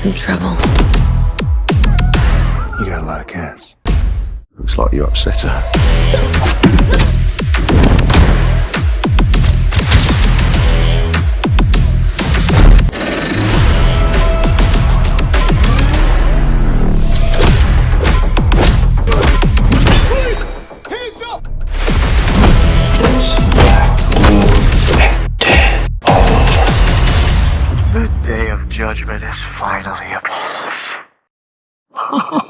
some trouble. You got a lot of cats. Looks like you upset her. The day of judgment is finally upon us.